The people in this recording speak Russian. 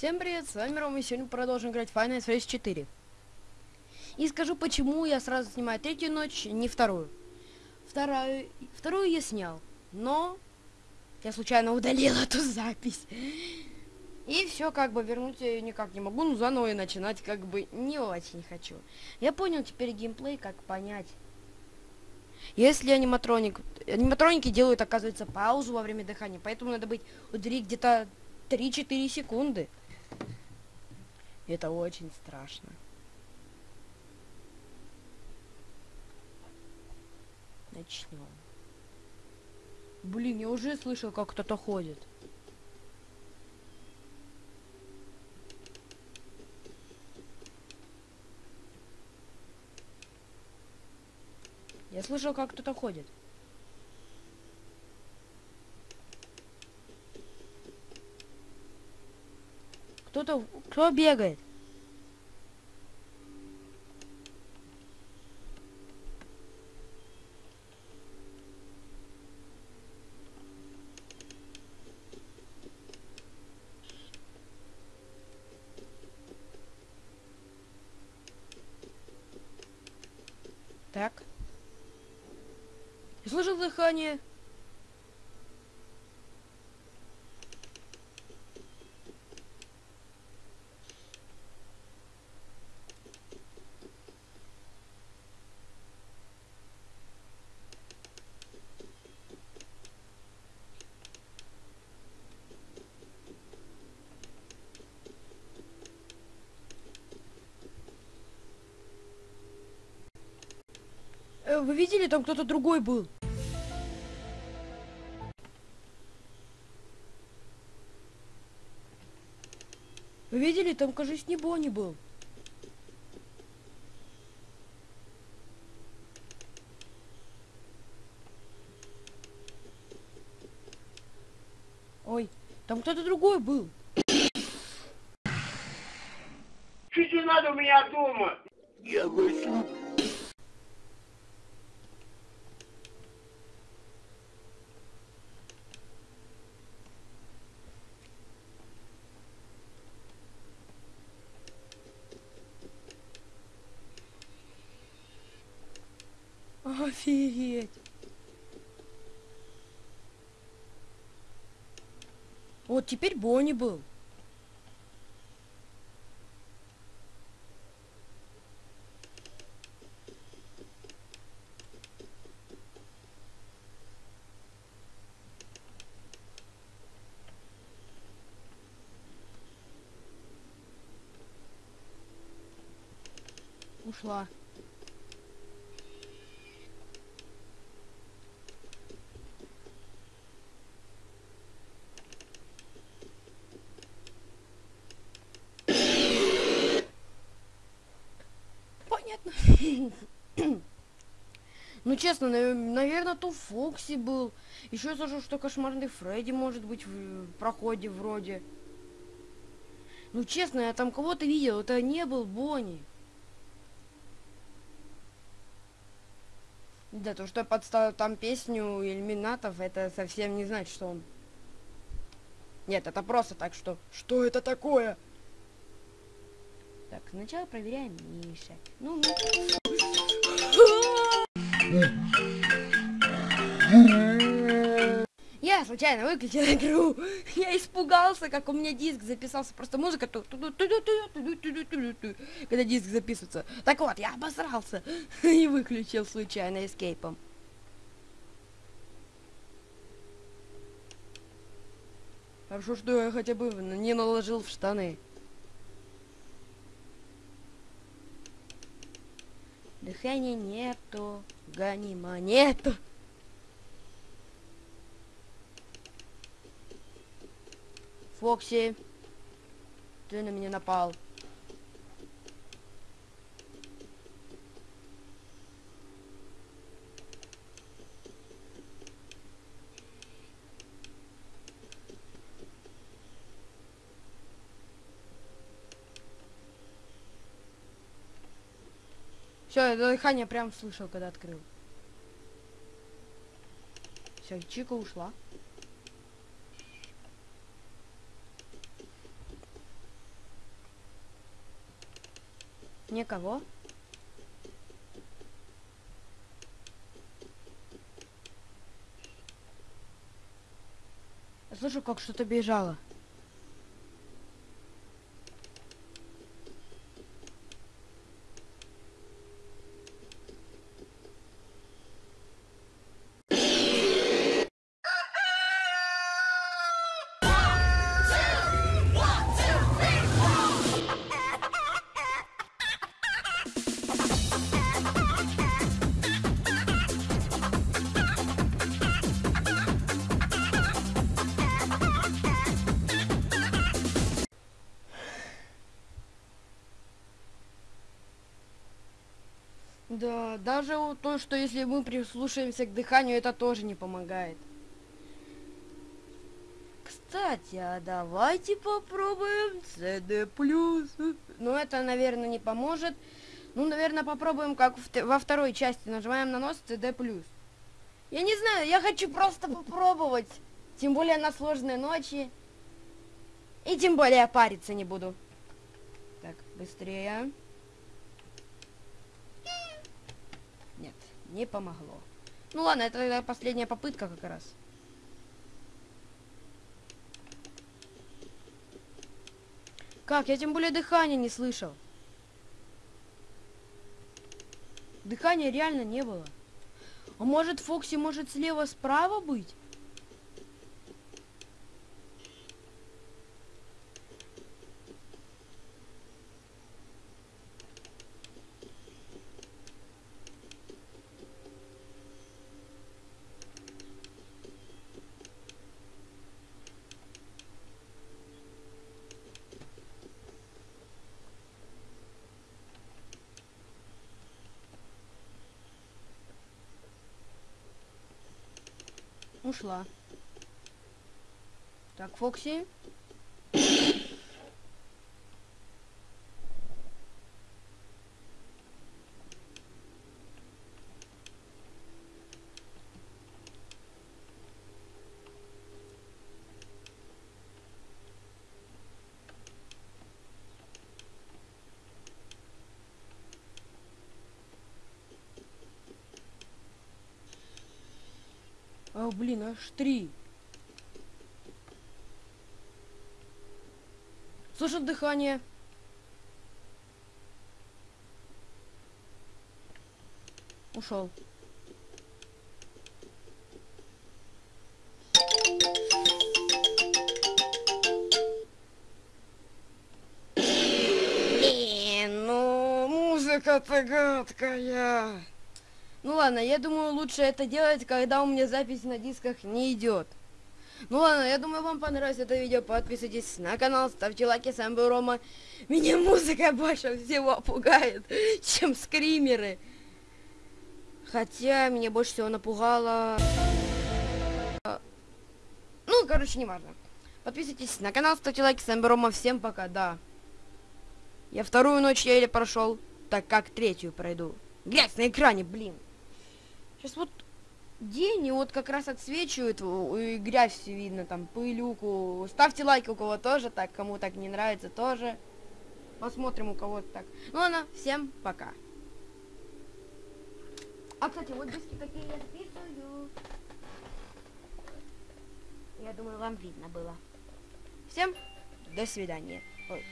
Всем привет, с вами Рома, и сегодня продолжим играть Final Fantasy 4. И скажу, почему я сразу снимаю третью ночь, не вторую. Вторую, вторую я снял, но я случайно удалил эту запись. И все, как бы вернуть я ее никак не могу, ну заново и начинать как бы не очень хочу. Я понял теперь геймплей, как понять. Если аниматроник... Аниматроники делают, оказывается, паузу во время дыхания, поэтому надо быть у двери где-то 3-4 секунды. Это очень страшно. Начнем. Блин, я уже слышал, как кто-то ходит. Я слышал, как кто-то ходит. Кто-то... Кто бегает? Так. Слышал дыхание. Э, Вы видели, там кто-то другой был. Вы видели, там, кажется, не Бонни был. Ой, там кто-то другой был. Что тебе надо у меня дома? Я возьму Офигеть. Вот теперь Бонни был. Ушла. Понятно. Ну, честно, наверное, то Фокси был. Еще слышал, что кошмарный Фредди может быть в проходе вроде. Ну, честно, я там кого-то видел. Это не был Бонни. Да, то, что я подставил там песню иллюминатов, это совсем не значит, что он... Нет, это просто так, что... Что это такое? Так, сначала проверяем Миша. Ну, Я случайно выключил игру. Я испугался, как у меня диск записался. Просто музыка... Когда диск записывается. Так вот, я обосрался. И выключил случайно эскейпом. Хорошо, что я хотя бы не наложил в штаны. Дыхания нету, гони монету. Фокси, ты на меня напал. Все, это дыхание прям слышал, когда открыл. Все, Чика ушла. Никого. Я слышу, как что-то бежало. Да, даже то, что если мы прислушаемся к дыханию, это тоже не помогает. Кстати, а давайте попробуем CD+. Ну, это, наверное, не поможет. Ну, наверное, попробуем, как во второй части. Нажимаем на нос CD+. Я не знаю, я хочу просто попробовать. Тем более на сложные ночи. И тем более париться не буду. Так, быстрее. Нет, не помогло. Ну ладно, это последняя попытка как раз. Как? Я тем более дыхания не слышал. Дыхания реально не было. А может Фокси может слева-справа быть? Ушла. Так, Фокси. Блин, аж три. Слышат дыхание. Ушел. Блин, ну музыка-то гадкая. Ну ладно, я думаю, лучше это делать, когда у меня запись на дисках не идет. Ну ладно, я думаю, вам понравилось это видео. Подписывайтесь на канал, ставьте лайки. С вами был Рома. Меня музыка больше всего пугает, чем скримеры. Хотя меня больше всего напугало... Ну, короче, не важно. Подписывайтесь на канал, ставьте лайки. С вами был Рома. Всем пока, да. Я вторую ночь еле прошел, так как третью пройду. Грязь на экране, блин. Сейчас вот день, и вот как раз отсвечивает, у- и грязь все видно, там, пылюку. Ставьте лайк, у кого тоже так, кому так не нравится, тоже. Посмотрим, у кого так. Ну ладно, всем пока. А, кстати, вот диски такие я записываю. Я думаю, вам видно было. Всем до свидания. Ой.